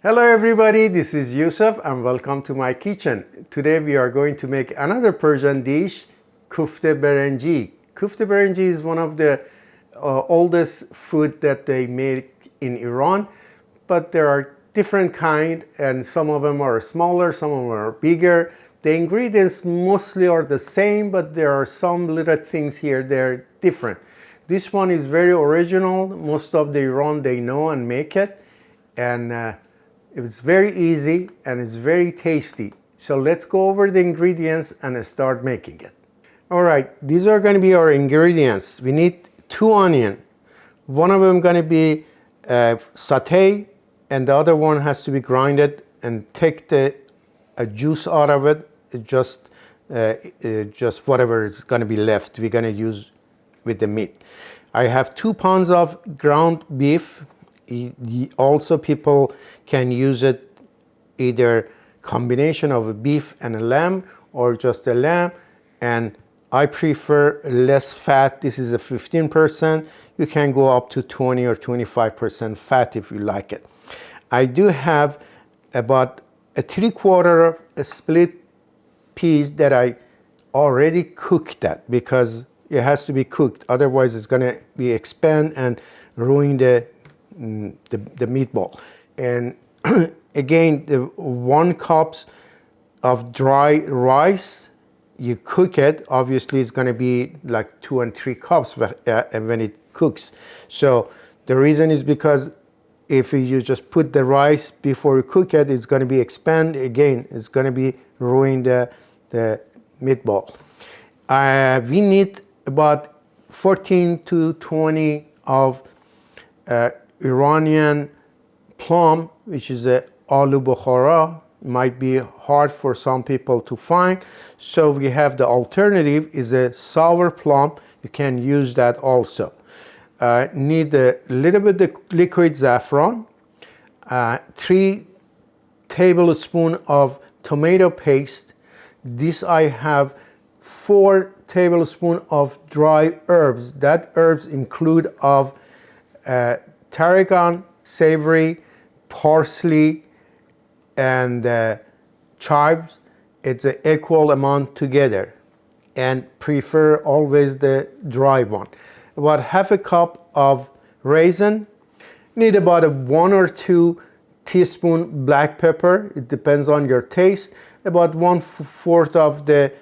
Hello everybody, this is Yusuf and welcome to my kitchen. Today we are going to make another Persian dish, kufte berenji. Kufte berenji is one of the uh, oldest food that they make in Iran, but there are different kind and some of them are smaller, some of them are bigger. The ingredients mostly are the same, but there are some little things here that are different. This one is very original. Most of the Iran, they know and make it. And uh, it's very easy and it's very tasty. So let's go over the ingredients and start making it. All right, these are going to be our ingredients. We need two onion. One of them going to be uh, saute and the other one has to be grinded and take the uh, juice out of it. Just, uh, uh just whatever is going to be left, we're going to use with the meat. I have two pounds of ground beef also people can use it either combination of a beef and a lamb or just a lamb. And I prefer less fat. This is a 15% you can go up to 20 or 25% fat if you like it. I do have about a three quarter of a split peas that I already cooked that because it has to be cooked. Otherwise it's going to be expand and ruin the the, the meatball. And again, the one cups of dry rice, you cook it, obviously it's gonna be like two and three cups uh, when it cooks. So the reason is because if you just put the rice before you cook it, it's gonna be expand again, it's gonna be ruin the, the meatball. Uh, we need about 14 to 20 of uh, Iranian plum, which is a alu bukhara, might be hard for some people to find. So we have the alternative is a sour plum. You can use that also. Uh, need a little bit of liquid saffron, uh, three tablespoon of tomato paste. This I have four tablespoon of dry herbs. That herbs include of uh, tarragon, savory, parsley, and uh, chives. It's an equal amount together and prefer always the dry one. About half a cup of raisin. Need about a one or two teaspoon black pepper. It depends on your taste. About one fourth of the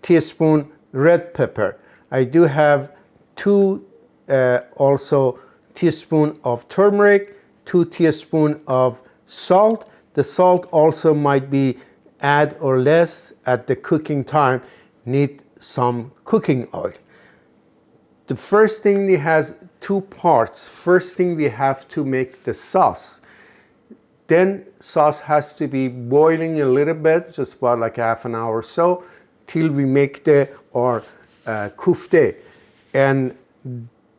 teaspoon red pepper. I do have two uh, also teaspoon of turmeric, two teaspoon of salt. The salt also might be add or less at the cooking time, need some cooking oil. The first thing it has two parts. First thing we have to make the sauce. Then sauce has to be boiling a little bit, just about like half an hour or so, till we make the or uh, kufte. And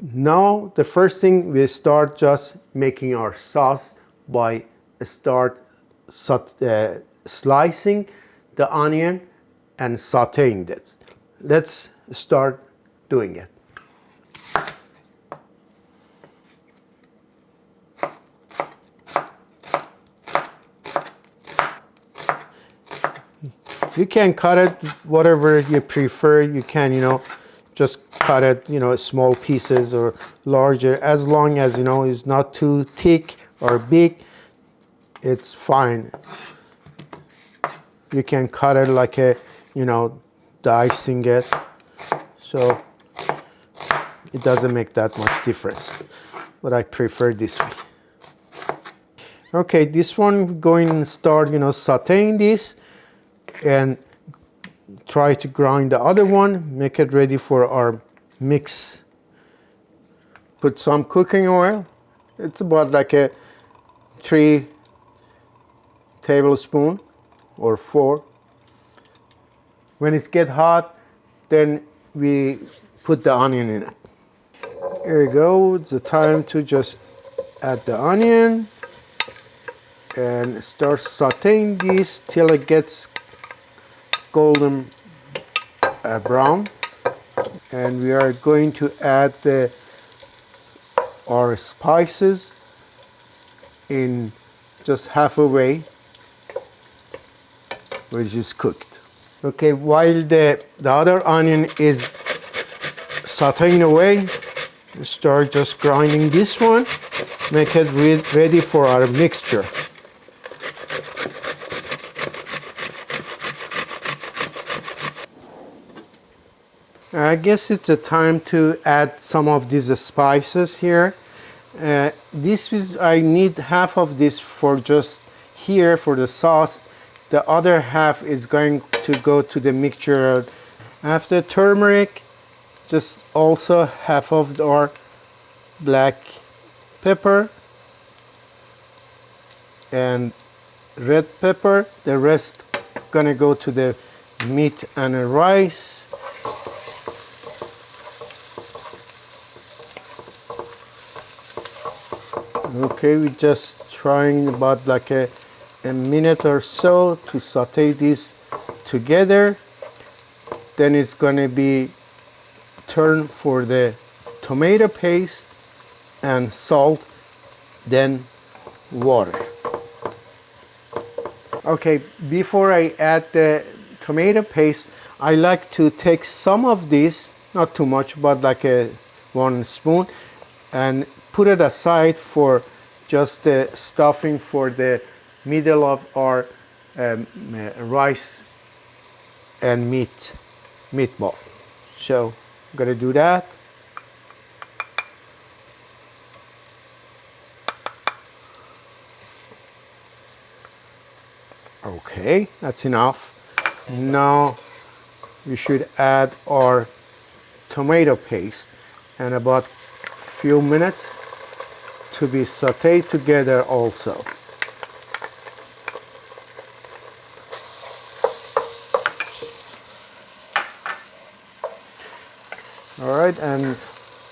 now the first thing we start just making our sauce by start uh, slicing the onion and sauteing it. Let's start doing it. You can cut it whatever you prefer. You can, you know, just cut it, you know, small pieces or larger, as long as, you know, it's not too thick or big, it's fine. You can cut it like a, you know, dicing it. So it doesn't make that much difference, but I prefer this way. Okay, this one going start, you know, sauteing this and try to grind the other one, make it ready for our mix. Put some cooking oil. It's about like a three tablespoon or four. When it get hot, then we put the onion in it. Here we go, it's the time to just add the onion and start sauteing this till it gets golden uh, brown and we are going to add the, our spices in just half away, which is cooked. Okay, while the, the other onion is sauteing away, start just grinding this one, make it re ready for our mixture. I guess it's a time to add some of these spices here. Uh, this is, I need half of this for just here for the sauce. The other half is going to go to the mixture. After turmeric, just also half of our black pepper and red pepper. The rest gonna go to the meat and rice. Okay, we're just trying about like a, a minute or so to saute this together. Then it's gonna be turn for the tomato paste and salt, then water. Okay, before I add the tomato paste, I like to take some of this, not too much, but like a one spoon, and put it aside for just the stuffing for the middle of our um, uh, rice and meat meatball. So I'm gonna do that. Okay, that's enough. Now we should add our tomato paste and about few minutes to be sauteed together also. All right, and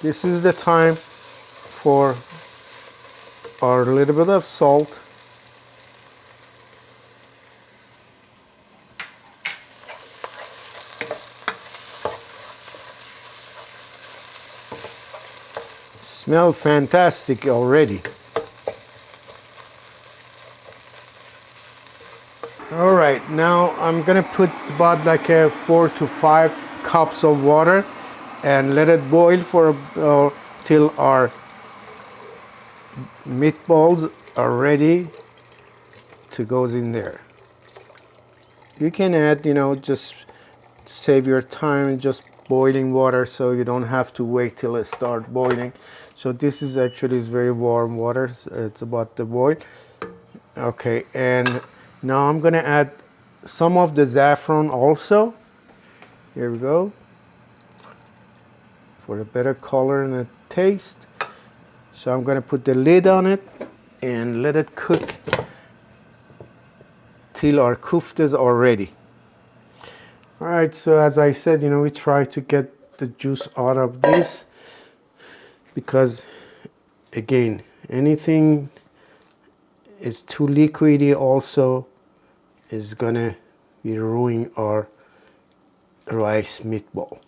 this is the time for our little bit of salt. Smell fantastic already. All right, now I'm gonna put about like a four to five cups of water and let it boil for uh, till our meatballs are ready to goes in there. You can add, you know, just save your time just boiling water so you don't have to wait till it start boiling. So this is actually is very warm water. It's about to boil. Okay, and now I'm gonna add some of the saffron also. Here we go for a better color and a taste. So I'm to put the lid on it and let it cook till our kuftas are ready. All right, so as I said, you know, we try to get the juice out of this because again, anything is too liquidy also is gonna be ruining our rice meatball.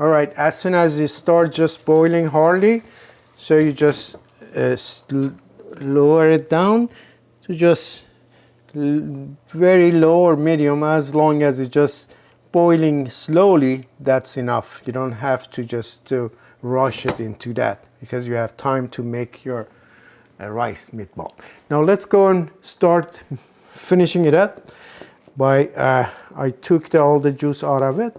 All right, as soon as it starts just boiling hardly, so you just uh, lower it down to just very low or medium as long as it's just boiling slowly, that's enough. You don't have to just to rush it into that because you have time to make your uh, rice meatball. Now let's go and start finishing it up by, uh, I took the, all the juice out of it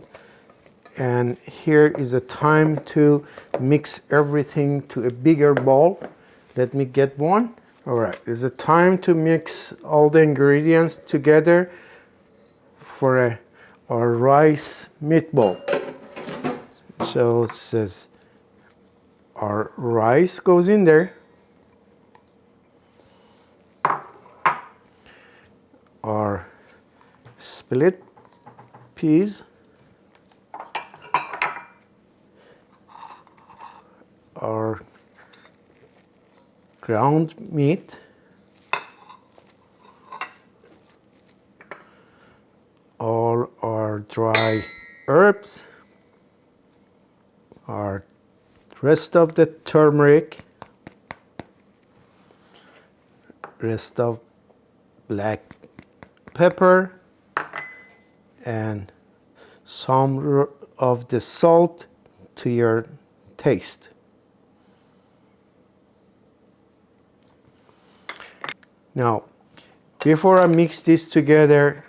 and here is a time to mix everything to a bigger bowl let me get one all right it's a time to mix all the ingredients together for a our rice meatball. So it says our rice goes in there. Our split peas. Our ground meat all our dry herbs our rest of the turmeric rest of black pepper and some of the salt to your taste. Now, before I mix this together,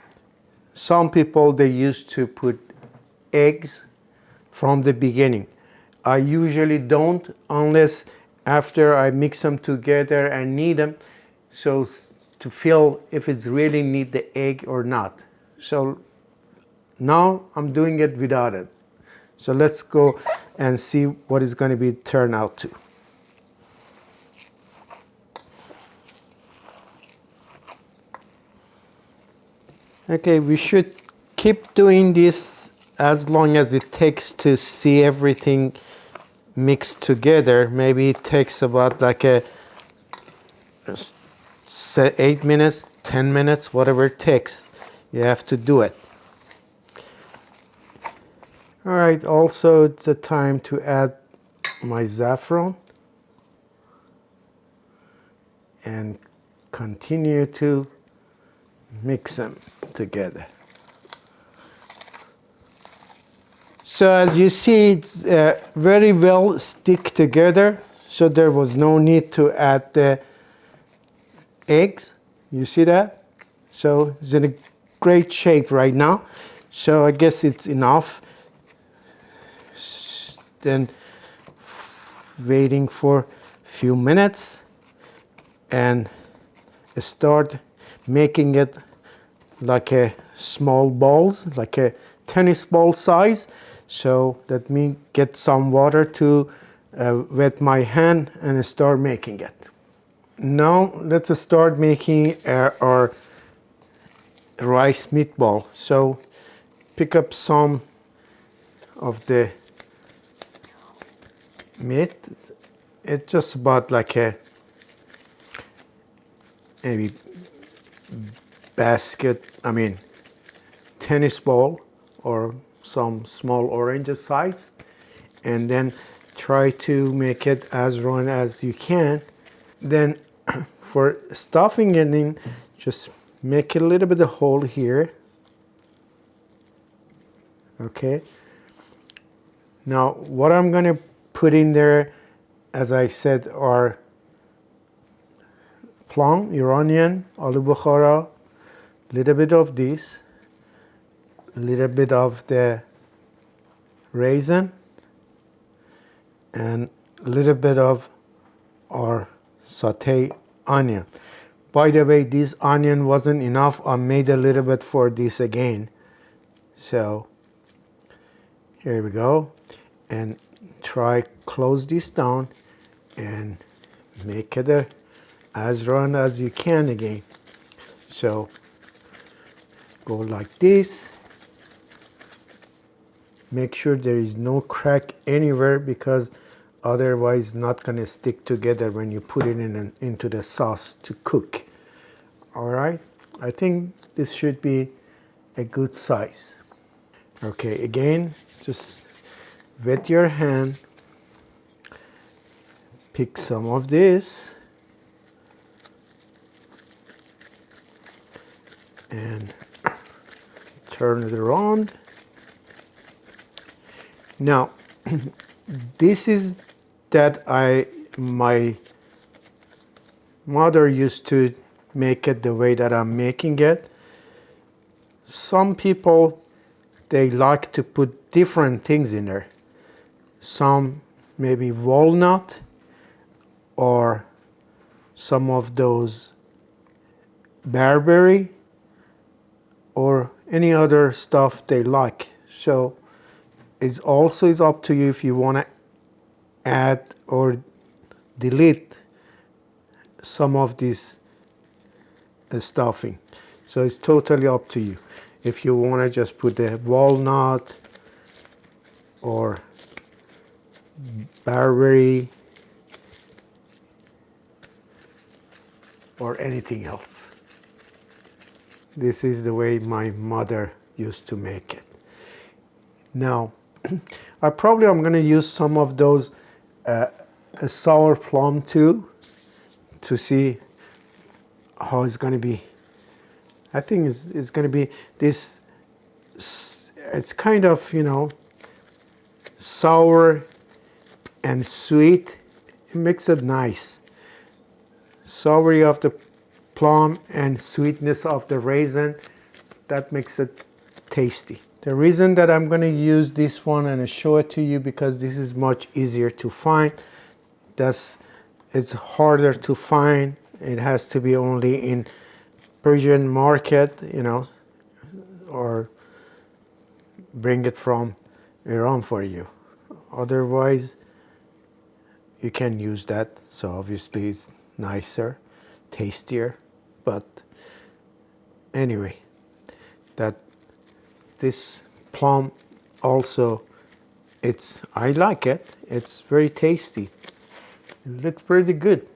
some people they used to put eggs from the beginning. I usually don't unless after I mix them together and knead them so to feel if it's really need the egg or not. So now I'm doing it without it. So let's go and see what is going to be turn out to. Okay, we should keep doing this as long as it takes to see everything mixed together. Maybe it takes about like a eight minutes, 10 minutes, whatever it takes. You have to do it. All right, also it's a time to add my saffron and continue to mix them together. So as you see, it's uh, very well stick together. So there was no need to add the eggs. You see that? So it's in a great shape right now. So I guess it's enough then waiting for a few minutes and start making it like a small balls like a tennis ball size. So let me get some water to uh, wet my hand and start making it. Now let's start making uh, our rice meatball. So pick up some of the meat. It's just about like a maybe basket I mean tennis ball or some small orange size and then try to make it as round as you can. Then for stuffing it in just make it a little bit of hole here. Okay. Now what I'm gonna put in there, as I said, are plum, Iranian, aloo bukhara, little bit of this, little bit of the raisin, and a little bit of our saute onion. By the way, this onion wasn't enough. I made a little bit for this again. So here we go. And try close this down and make it a, as round as you can again. So go like this. Make sure there is no crack anywhere because otherwise not going to stick together when you put it in an, into the sauce to cook. All right, I think this should be a good size. Okay, again, just wet your hand, pick some of this, and turn it around. Now, this is that I, my mother used to make it the way that I'm making it. Some people, they like to put different things in there some maybe walnut or some of those barberry or any other stuff they like. So it also is up to you if you want to add or delete some of this uh, stuffing. So it's totally up to you. If you want to just put the walnut or barberry, or anything else. This is the way my mother used to make it. Now, I probably I'm going to use some of those uh, sour plum too to see how it's going to be. I think it's, it's going to be this, it's kind of, you know, sour and sweet. It makes it nice. Soury of the plum and sweetness of the raisin, that makes it tasty. The reason that I'm going to use this one and show it to you because this is much easier to find. That's, it's harder to find. It has to be only in Persian market, you know, or bring it from Iran for you. Otherwise, you can use that. So obviously it's nicer, tastier, but anyway, that this plum also, it's, I like it. It's very tasty. It looks pretty good.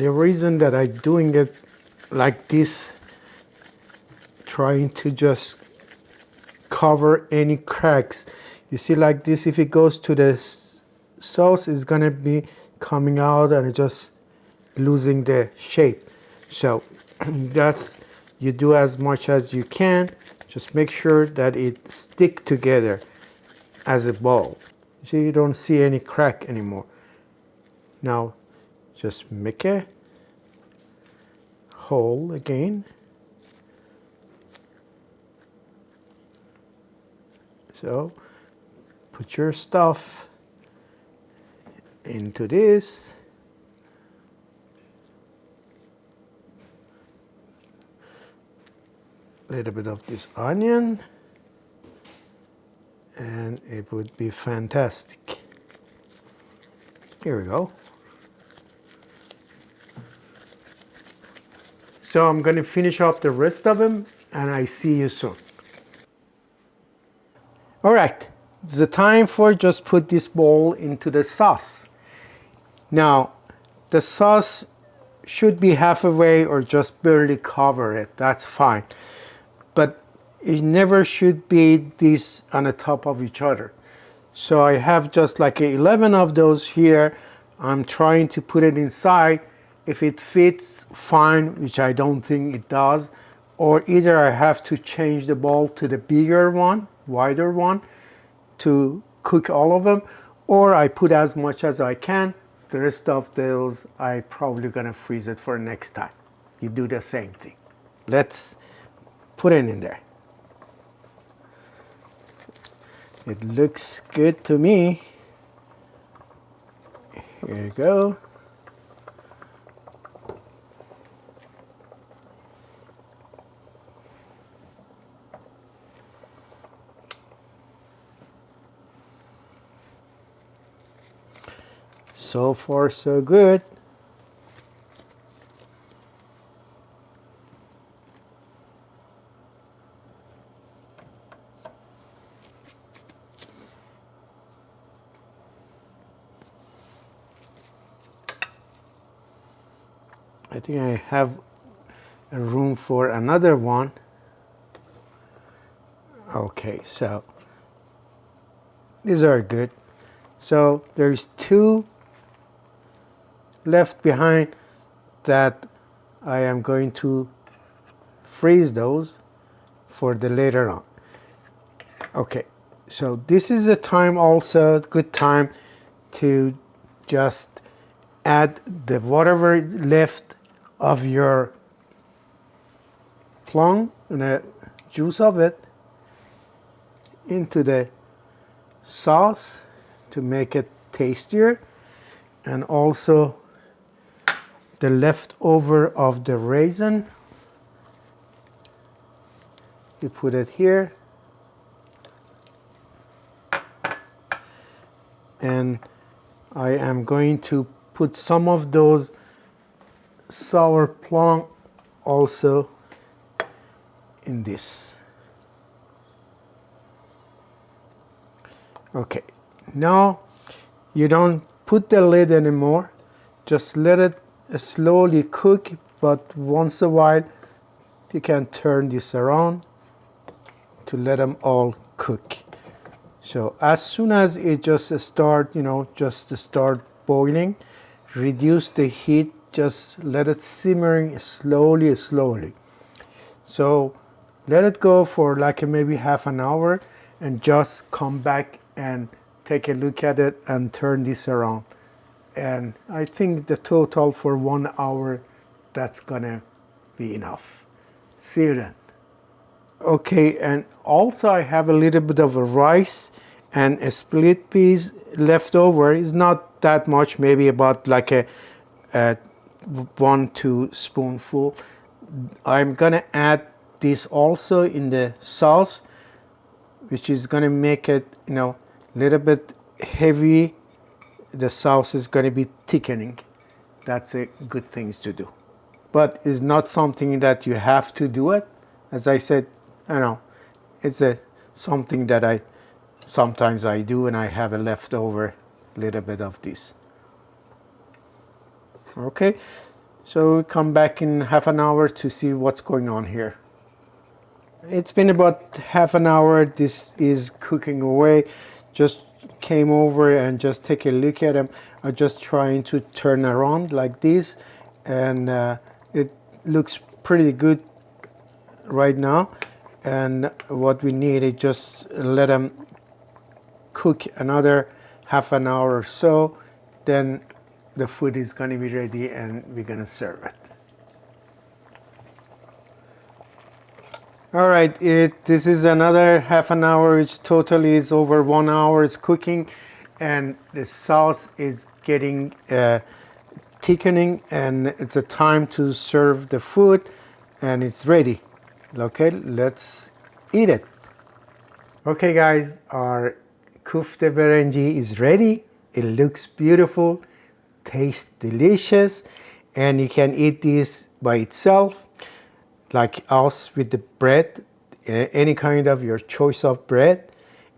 The reason that I'm doing it like this, trying to just cover any cracks. You see like this, if it goes to the sauce, it's gonna be coming out and just losing the shape. So that's, you do as much as you can. Just make sure that it stick together as a ball. See, you don't see any crack anymore. Now just make a hole again. So put your stuff into this. A little bit of this onion and it would be fantastic. Here we go. So I'm going to finish off the rest of them and I see you soon. All right, it's the time for just put this bowl into the sauce. Now, the sauce should be halfway or just barely cover it. That's fine. But it never should be this on the top of each other. So I have just like 11 of those here. I'm trying to put it inside if it fits, fine, which I don't think it does, or either I have to change the bowl to the bigger one, wider one, to cook all of them, or I put as much as I can. The rest of those, I probably gonna freeze it for next time. You do the same thing. Let's put it in there. It looks good to me. Here you go. So far, so good. I think I have a room for another one. Okay, so these are good. So there's two left behind that I am going to freeze those for the later on. Okay, so this is a time also, good time to just add the whatever left of your plum and the juice of it into the sauce to make it tastier and also the leftover of the raisin. You put it here. And I am going to put some of those sour plum also in this. Okay, now you don't put the lid anymore, just let it slowly cook but once a while you can turn this around to let them all cook. So as soon as it just start you know just start boiling reduce the heat just let it simmering slowly slowly. So let it go for like maybe half an hour and just come back and take a look at it and turn this around and I think the total for one hour that's gonna be enough. See you then. Okay and also I have a little bit of a rice and a split peas left over. Is not that much maybe about like a, a one two spoonful. I'm gonna add this also in the sauce which is gonna make it you know a little bit heavy the sauce is going to be thickening. That's a good thing to do. But it's not something that you have to do it. As I said you know it's a something that I sometimes I do and I have a leftover little bit of this. Okay so we come back in half an hour to see what's going on here. It's been about half an hour. This is cooking away. Just came over and just take a look at them I'm just trying to turn around like this. And uh, it looks pretty good right now. And what we need is just let them cook another half an hour or so. Then the food is going to be ready and we're going to serve it All right, it, this is another half an hour, which totally is over one hour cooking and the sauce is getting uh, thickening and it's a time to serve the food and it's ready. Okay, let's eat it. Okay guys, our kufte berenji is ready. It looks beautiful, tastes delicious and you can eat this by itself like us with the bread, any kind of your choice of bread.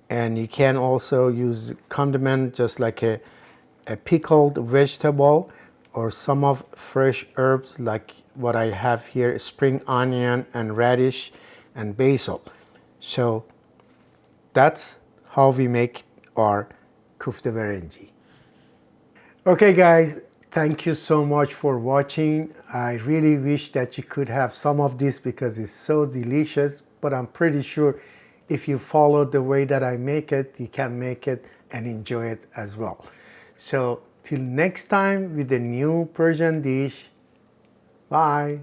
And you can also use condiment just like a, a pickled vegetable or some of fresh herbs like what I have here, spring onion and radish and basil. So that's how we make our kufte berenji. Okay guys, Thank you so much for watching. I really wish that you could have some of this because it's so delicious, but I'm pretty sure if you follow the way that I make it, you can make it and enjoy it as well. So till next time with a new Persian dish, bye.